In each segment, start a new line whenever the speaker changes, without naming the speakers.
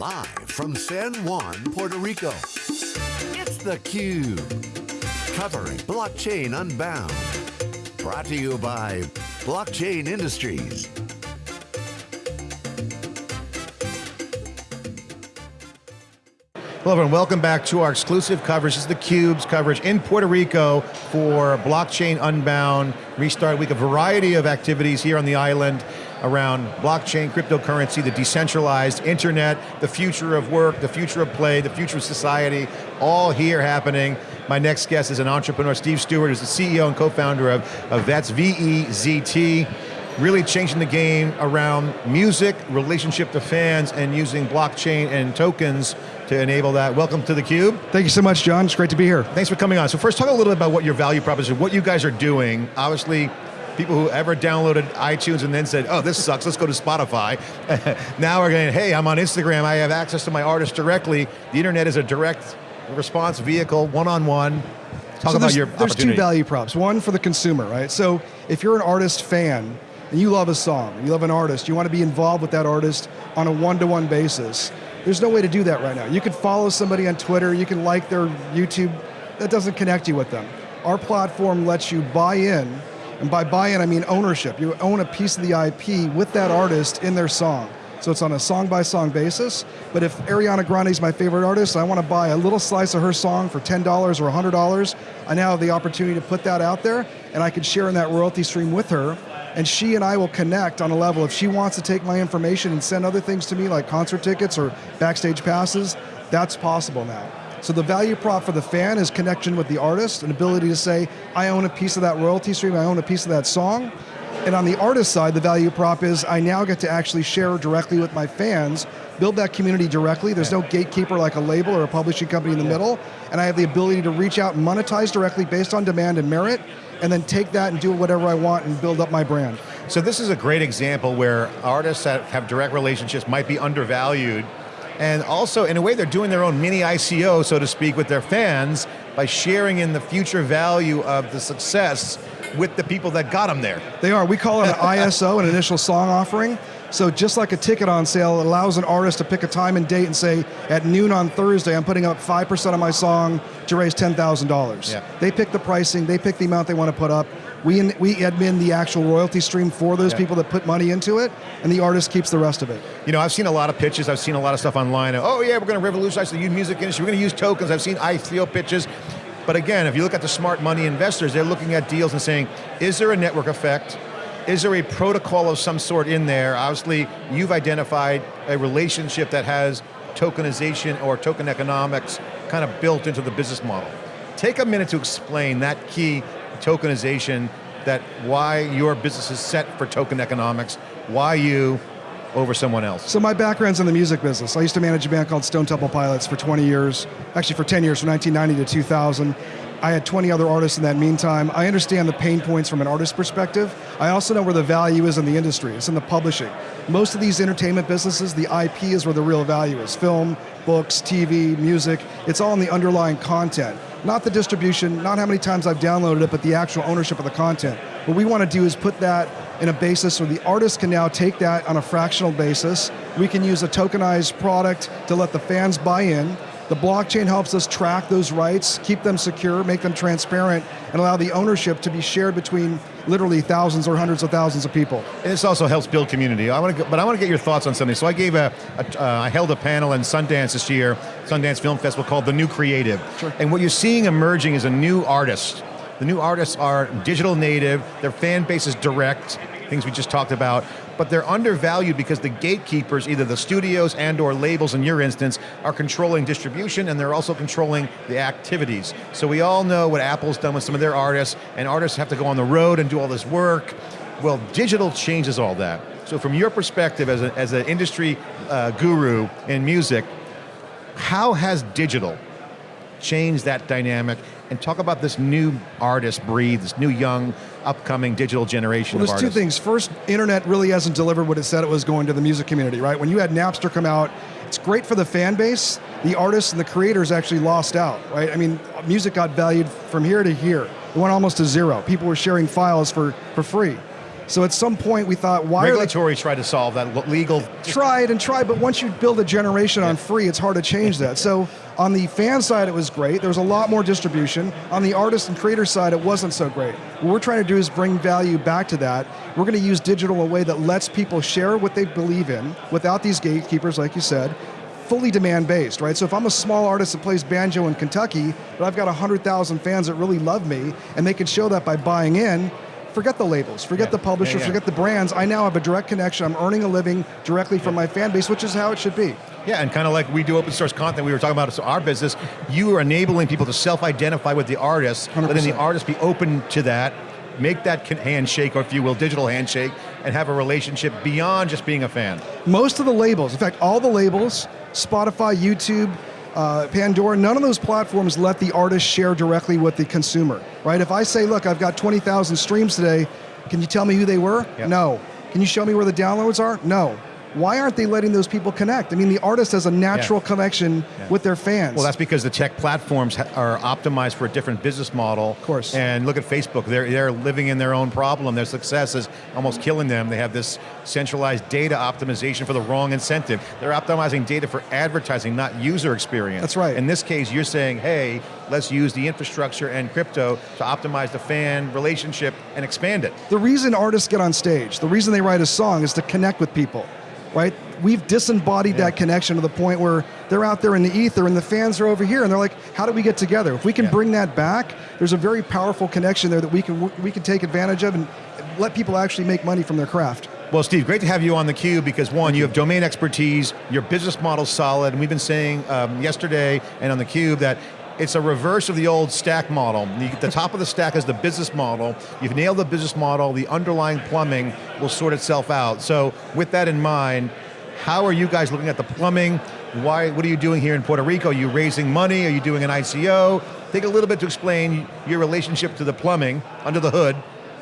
Live from San Juan, Puerto Rico, it's theCUBE. Covering Blockchain Unbound. Brought to you by Blockchain Industries.
Hello everyone, welcome back to our exclusive coverage. This is theCUBE's coverage in Puerto Rico for Blockchain Unbound, Restart Week, a variety of activities here on the island around blockchain, cryptocurrency, the decentralized internet, the future of work, the future of play, the future of society, all here happening. My next guest is an entrepreneur, Steve Stewart, who's the CEO and co-founder of, of Vezt, V-E-Z-T, really changing the game around music, relationship to fans, and using blockchain and tokens to enable that. Welcome to theCUBE.
Thank you so much, John. It's great to be here.
Thanks for coming on. So first, talk a little bit about what your value proposition, what you guys are doing. Obviously, people who ever downloaded iTunes and then said, oh, this sucks, let's go to Spotify. now we're going, hey, I'm on Instagram, I have access to my artist directly. The internet is a direct response vehicle, one-on-one. -on -one. Talk
so
about your
There's two value props. One for the consumer, right? So if you're an artist fan, and you love a song, you love an artist, you want to be involved with that artist on a one-to-one -one basis, there's no way to do that right now. You can follow somebody on Twitter, you can like their YouTube, that doesn't connect you with them. Our platform lets you buy in, and by buy in I mean ownership. You own a piece of the IP with that artist in their song. So it's on a song by song basis, but if Ariana Grande is my favorite artist, I want to buy a little slice of her song for $10 or $100, I now have the opportunity to put that out there, and I can share in that royalty stream with her, and she and I will connect on a level. If she wants to take my information and send other things to me, like concert tickets or backstage passes, that's possible now. So the value prop for the fan is connection with the artist, an ability to say, I own a piece of that royalty stream, I own a piece of that song. And on the artist side, the value prop is I now get to actually share directly with my fans, build that community directly. There's no gatekeeper like a label or a publishing company in the middle. And I have the ability to reach out and monetize directly based on demand and merit and then take that and do whatever I want and build up my brand.
So this is a great example where artists that have direct relationships might be undervalued and also, in a way, they're doing their own mini ICO, so to speak, with their fans by sharing in the future value of the success with the people that got them there.
They are. We call it an ISO, an initial song offering. So just like a ticket on sale, it allows an artist to pick a time and date and say, at noon on Thursday, I'm putting up 5% of my song to raise $10,000. Yeah. They pick the pricing, they pick the amount they want to put up. We, we admin the actual royalty stream for those yeah. people that put money into it, and the artist keeps the rest of it.
You know, I've seen a lot of pitches, I've seen a lot of stuff online. Oh yeah, we're going to revolutionize the music industry, we're going to use tokens. I've seen ICO pitches. But again, if you look at the smart money investors, they're looking at deals and saying, is there a network effect? Is there a protocol of some sort in there? Obviously, you've identified a relationship that has tokenization or token economics kind of built into the business model. Take a minute to explain that key tokenization, that why your business is set for token economics, why you over someone else?
So my background's in the music business. I used to manage a band called Stone Temple Pilots for 20 years, actually for 10 years, from 1990 to 2000. I had 20 other artists in that meantime. I understand the pain points from an artist perspective. I also know where the value is in the industry, it's in the publishing. Most of these entertainment businesses, the IP is where the real value is. Film, books, TV, music, it's all in the underlying content. Not the distribution, not how many times I've downloaded it, but the actual ownership of the content. What we want to do is put that in a basis where the artist can now take that on a fractional basis. We can use a tokenized product to let the fans buy in, the blockchain helps us track those rights, keep them secure, make them transparent, and allow the ownership to be shared between literally thousands or hundreds of thousands of people.
And this also helps build community. I want to, but I want to get your thoughts on something. So I gave a, a uh, I held a panel in Sundance this year, Sundance Film Festival called The New Creative. Sure. And what you're seeing emerging is a new artist. The new artists are digital native, their fan base is direct, things we just talked about, but they're undervalued because the gatekeepers, either the studios and or labels in your instance, are controlling distribution and they're also controlling the activities. So we all know what Apple's done with some of their artists, and artists have to go on the road and do all this work. Well, digital changes all that. So from your perspective as, a, as an industry uh, guru in music, how has digital changed that dynamic and talk about this new artist breed, this new young, upcoming digital generation
well, there's
two
things. First, internet really hasn't delivered what it said it was going to the music community, right? When you had Napster come out, it's great for the fan base, the artists and the creators actually lost out, right? I mean, music got valued from here to here. It went almost to zero. People were sharing files for, for free. So at some point we thought, why
Regulatory tried to solve that legal.
tried and tried, but once you build a generation on free, it's hard to change that. So on the fan side, it was great. There was a lot more distribution. On the artist and creator side, it wasn't so great. What we're trying to do is bring value back to that. We're going to use digital in a way that lets people share what they believe in without these gatekeepers, like you said, fully demand based, right? So if I'm a small artist that plays banjo in Kentucky, but I've got 100,000 fans that really love me, and they can show that by buying in, forget the labels, forget
Yeah.
the publishers,
Yeah, yeah.
forget the brands. I now have a direct connection. I'm earning a living directly from my fan base, which is how it should be.
Yeah, and kind of like we do open source content, we were talking about so our business, you are enabling people to self-identify with the artist, letting the
100%.
artist be open to that, make that handshake, or if you will, digital handshake, and have a relationship beyond just being a fan.
Most of the labels, in fact, all the labels, Spotify, YouTube, uh, Pandora, none of those platforms let the artist share directly with the consumer, right? If I say, look, I've got 20,000 streams today, can you tell me who they were?
Yep.
No. Can you show me where the downloads are? No. Why aren't they letting those people connect? I mean, the artist has a natural connection with their fans.
Well, that's because the tech platforms are optimized for a different business model. Of
course.
And look at Facebook, they're, they're living in their own problem. Their success is almost killing them. They have this centralized data optimization for the wrong incentive. They're optimizing data for advertising, not user experience.
That's right.
In this case, you're saying, hey, let's use the infrastructure and crypto to optimize the fan relationship and expand it.
the reason artists get on stage, the reason they write a song is to connect with people, right? We've disembodied
Yeah.
that connection to the point where they're out there in the ether and the fans are over here and they're like, how do we get together? If we can
Yeah.
bring that back, there's a very powerful connection there that we can we can take advantage of and let people actually make money from their craft.
Well, Steve, great to have you on the cube because one, you have domain expertise, your business model's solid, and we've been saying um, yesterday and on the cube that it's a reverse of the old stack model. The, top of the stack is the business model. You've nailed the business model. The underlying plumbing will sort itself out. So, with that in mind, how are you guys looking at the plumbing? Why? What are you doing here in Puerto Rico? Are you raising money? Are you doing an ICO? Take a little bit to explain your relationship to the plumbing under the hood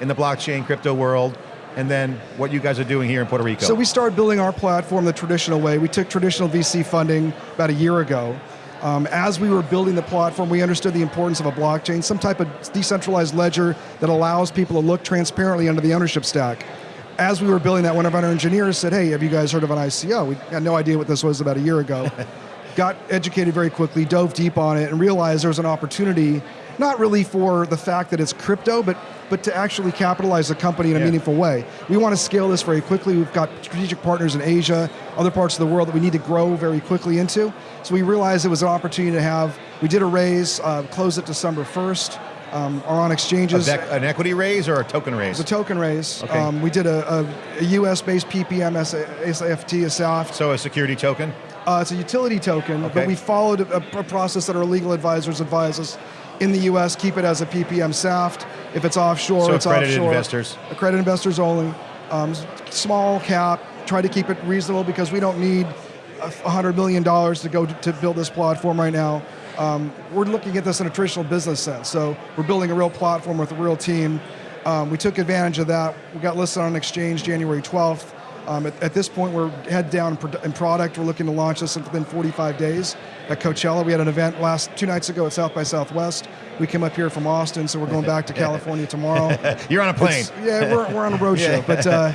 in the blockchain crypto world, and then what you guys are doing here in Puerto Rico.
So we started building our platform the traditional way. We took traditional VC funding about a year ago. Um, as we were building the platform, we understood the importance of a blockchain, some type of decentralized ledger that allows people to look transparently under the ownership stack. As we were building that, one of our engineers said, hey, have you guys heard of an ICO? We had no idea what this was about a year ago. Got educated very quickly, dove deep on it, and realized there was an opportunity, not really for the fact that it's crypto, but, but to actually capitalize the company in a
Yeah.
meaningful way. We want to scale this very quickly. We've got strategic partners in Asia, other parts of the world that we need to grow very quickly into. So we realized it was an opportunity to have, we did a raise, uh, closed it December 1st, um, are on exchanges.
an equity raise or a token raise?
It's a token raise.
Okay.
Um, we did a, a, a US-based PPM SAFT, a SAFT.
so a security token?
Uh, it's a utility token,
Okay.
but we followed a, a process that our legal advisors advise us in the U.S. Keep it as a PPM SAFT. If it's offshore,
So
it's
accredited
offshore.
investors.
Accredited investors only. Um, small cap. Try to keep it reasonable because we don't need a f- $100 million to go to, to build this platform right now. Um, we're looking at this in a traditional business sense. So we're building a real platform with a real team. Um, we took advantage of that. We got listed on an exchange January 12th. Um, at, at this point, we're head down in, product. We're looking to launch this within 45 days at Coachella. We had an event last two nights ago at South by Southwest. We came up here from Austin, so we're going back to California tomorrow.
You're on a plane.
It's- yeah, we're, we're on a road show, but uh,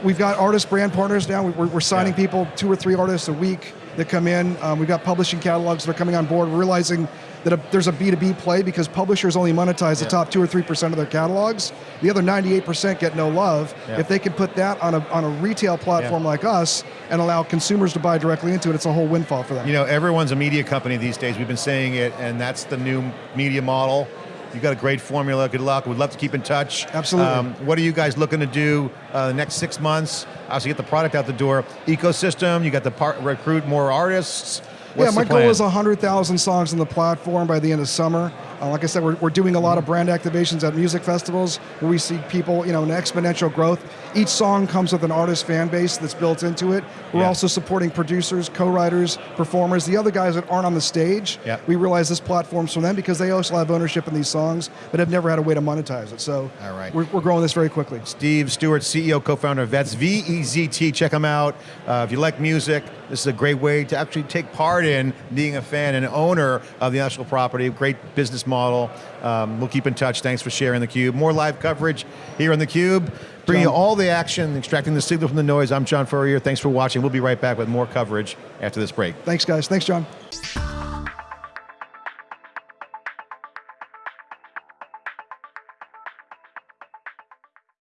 we've got artist brand partners now. We- We're, we're signing
Yeah.
people, two or three artists a week that come in. Um, we've got publishing catalogs that are coming on board. We're realizing that a, there's a B2B play because publishers only monetize the top two or three percent of their catalogs. The other 98% get no love.
Yeah.
If they can put that on a, on a retail platform
Yeah.
like us and allow consumers to buy directly into it, it's a whole windfall for them.
You know, everyone's a media company these days. We've been saying it, and that's the new media model. You've got a great formula. Good luck. We'd love to keep in touch. Um,
Absolutely.
what are you guys looking to do uh, the next six months? Obviously, get the product out the door. Ecosystem. You got to recruit more artists. What's
yeah, my goal is 100,000 songs on the platform by the end of summer. Uh, like I said, we're, we're doing a lot of brand activations at music festivals where we see people, you know, an exponential growth. Each song comes with an artist fan base that's built into it. We're
Yeah.
also supporting producers, co-writers, performers, the other guys that aren't on the stage.
Yeah.
We realize this platform's for them because they also have ownership in these songs, but have never had a way to monetize it. So
All right.
we're, we're growing this very quickly.
Steve Stewart, CEO, co-founder of Vezt, V-E-Z-T. Check them out. Uh, if you like music, this is a great way to actually take part in being a fan and owner of the intellectual property. Great business model. Um, we'll keep in touch. Thanks for sharing theCUBE. More live coverage here on theCUBE. Bringing you
John.
all the action, extracting the signal from the noise. I'm John Furrier. Thanks for watching. We'll be right back with more coverage after this break.
Thanks, guys. Thanks, John.